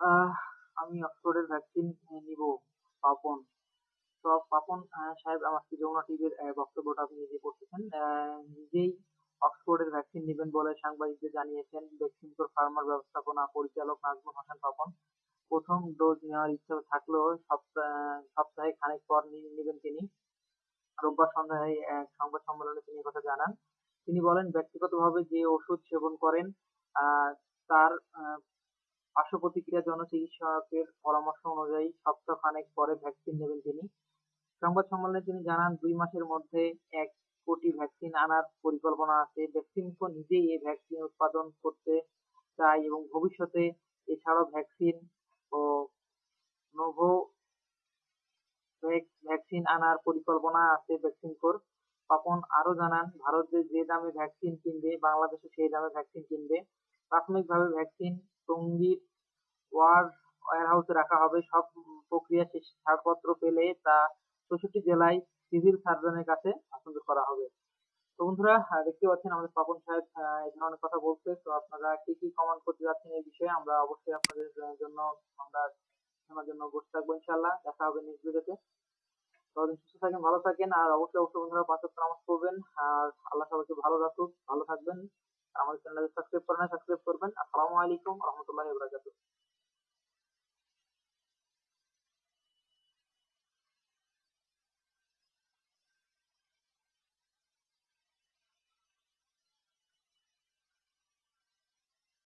আমি অক্সফোর্ডের ভ্যাকসিন নিব, পাপন। তো পাপন সাহেব আমাকে যমুনা টিভির বক্তব্যটা আপনি নিজে করতেছেন? নিজেই অক্সফোর্ডের ভ্যাকসিন নেবেন বলে সাংবাদিকদের জানিয়েছেন। ভ্যাকসিন ফার্মার ব্যবস্থাপনা পরিচালক নাজমুল হাসান পাপন। প্রথম ডোজ নেওয়ার ইচ্ছা থাকলেও সপ্তাহে খানেক পর নিয়ে নেবেন তিনি। রোববার সন্ধ্যায় এক সংবাদ সম্মেলনে তিনি কথা জানান। তিনি বলেন, ব্যক্তিগতভাবে যে ওষুধ সেবন করেন তার পার্শ্ব প্রতিক্রিয়ার জন্য চিকিৎসকের পরামর্শ অনুযায়ী সপ্তাহ খানেক পরে ভ্যাকসিন নেবেন তিনি। সংবাদ সম্মেলনে তিনি জানান, দুই মাসের মধ্যে এক কোটি ভ্যাকসিন আনার পরিকল্পনা আছে। ভ্যাকসিনকো নিজেই এই ভ্যাকসিন উৎপাদন করতে চায় এবং ভবিষ্যতে এছাড়াও ভ্যাকসিন ও নোভো ভ্যাকসিন আনার পরিকল্পনা আছে ভ্যাকসিনকোর পাপন আরও জানান, ভারতে যে দামে ভ্যাকসিন কিনবে, বাংলাদেশে সেই দামে ভ্যাকসিন কিনবে। প্রাথমিকভাবে ভ্যাকসিন টঙ্গীর ওয়্যারহাউসে রাখা হবে। সব প্রক্রিয়া শেষ। ছাড়পত্র পেলে তা চৌষট্টি জেলায় সিভিল সার্জনের কাছে হস্তান্তর করা হবে। তো বন্ধুরা দেখতে পাচ্ছেন আমাদের পাপন সাহেব এই ধরনের কথা বলছে। তো আপনারা কি কি কমেন্ট করতে যাচ্ছেন এই বিষয়ে, আমরা অবশ্যই আপনাদের জন্য, আমরা শোনার জন্য বসে থাকব ইনশাল্লাহ দেখা হবে নেক্সট ভিডিওতে ততদিন সুস্থ থাকেন, ভালো থাকেন, আর অবশ্যই অবশ্যই বন্ধুরা পাঁচ ওয়াক্ত নামাজ পড়বেন। আর আল্লাহ সবাইকে ভালো রাখুক, ভালো থাকবেন। আমাদের চ্যানেলকে সাবস্ক্রাইব করেন সাবস্ক্রাইব করবেন। আসসালামু আলাইকুম, রহমতুল্লাহি বারাকাতুহু।